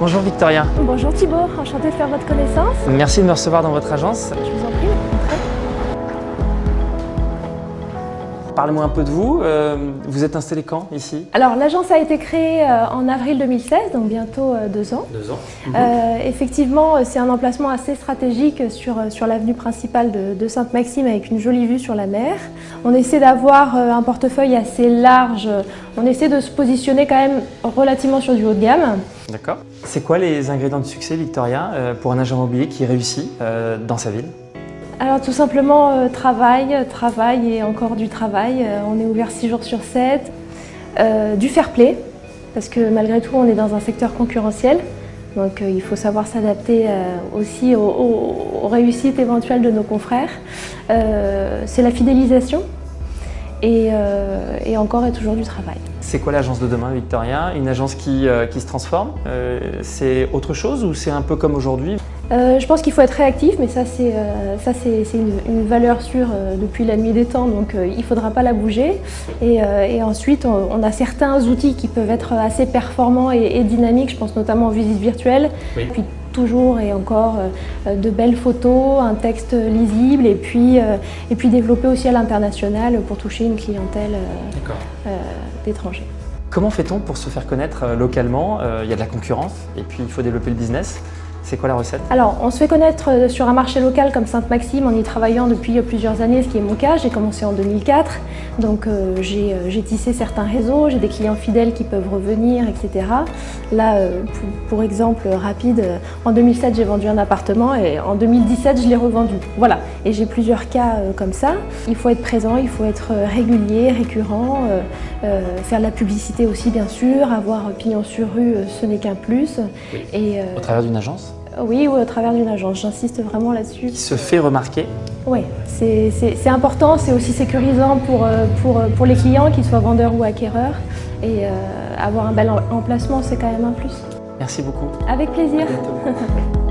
Bonjour Victoria. Bonjour Thibault, enchanté de faire votre connaissance. Merci de me recevoir dans votre agence. Je vous en prie, entrez. Parlez-moi un peu de vous. Euh, vous êtes installé quand ici? Alors l'agence a été créée euh, en avril 2016, donc bientôt euh, deux ans. Deux ans. Euh, effectivement, c'est un emplacement assez stratégique sur, sur l'avenue principale de, de Sainte-Maxime avec une jolie vue sur la mer. On essaie d'avoir euh, un portefeuille assez large. On essaie de se positionner quand même relativement sur du haut de gamme. D'accord. C'est quoi les ingrédients de succès, Victoria, euh, pour un agent immobilier qui réussit euh, dans sa ville? Alors tout simplement euh, travail, travail et encore du travail. Euh, on est ouvert 6 jours sur 7. Euh, du fair play, parce que malgré tout on est dans un secteur concurrentiel. Donc euh, il faut savoir s'adapter euh, aussi aux, aux- aux réussites éventuelles de nos confrères. Euh, C'est la fidélisation et, euh, et encore et toujours du travail. C'est quoi l'agence de demain, Victoria? Une agence qui, euh, qui se transforme? Euh, C'est autre chose ou c'est un peu comme aujourd'hui? Euh, je pense qu'il faut être réactif, mais ça c'est euh, ça, c'est- c'est une, une valeur sûre euh, depuis la nuit des temps, donc euh, il ne faudra pas la bouger. Et, euh, et ensuite, on, on a certains outils qui peuvent être assez performants et, et dynamiques, je pense notamment aux visites virtuelles. Oui. Puis toujours et encore euh, de belles photos, un texte lisible et puis, euh, et puis développer aussi à l'international pour toucher une clientèle euh, euh, d'étrangers. Comment fait-on pour se faire connaître euh, localement? Euh, Il y a de la concurrence et puis il faut développer le business. C'est quoi la recette? Alors, on se fait connaître euh, sur un marché local comme Sainte-Maxime en y travaillant depuis euh, plusieurs années, ce qui est mon cas. J'ai commencé en 2004, donc euh, j'ai tissé certains réseaux, j'ai des clients fidèles qui peuvent revenir, etc. Là, euh, pour, pour exemple rapide, en 2007 j'ai vendu un appartement et en 2017 je l'ai revendu. Voilà, et j'ai plusieurs cas euh, comme ça. Il faut être présent, il faut être régulier, récurrent, faire de la publicité aussi bien sûr, avoir pignon sur rue, ce n'est qu'un plus. Et, Au travers d'une agence? Oui, ou au travers d'une agence, j'insiste vraiment là-dessus. qui se fait remarquer. Oui, c'est important, c'est aussi sécurisant pour, euh, pour, euh, pour les clients, qu'ils soient vendeurs ou acquéreurs. Et euh, avoir un bel em- emplacement, c'est quand même un plus. Merci beaucoup. Avec plaisir.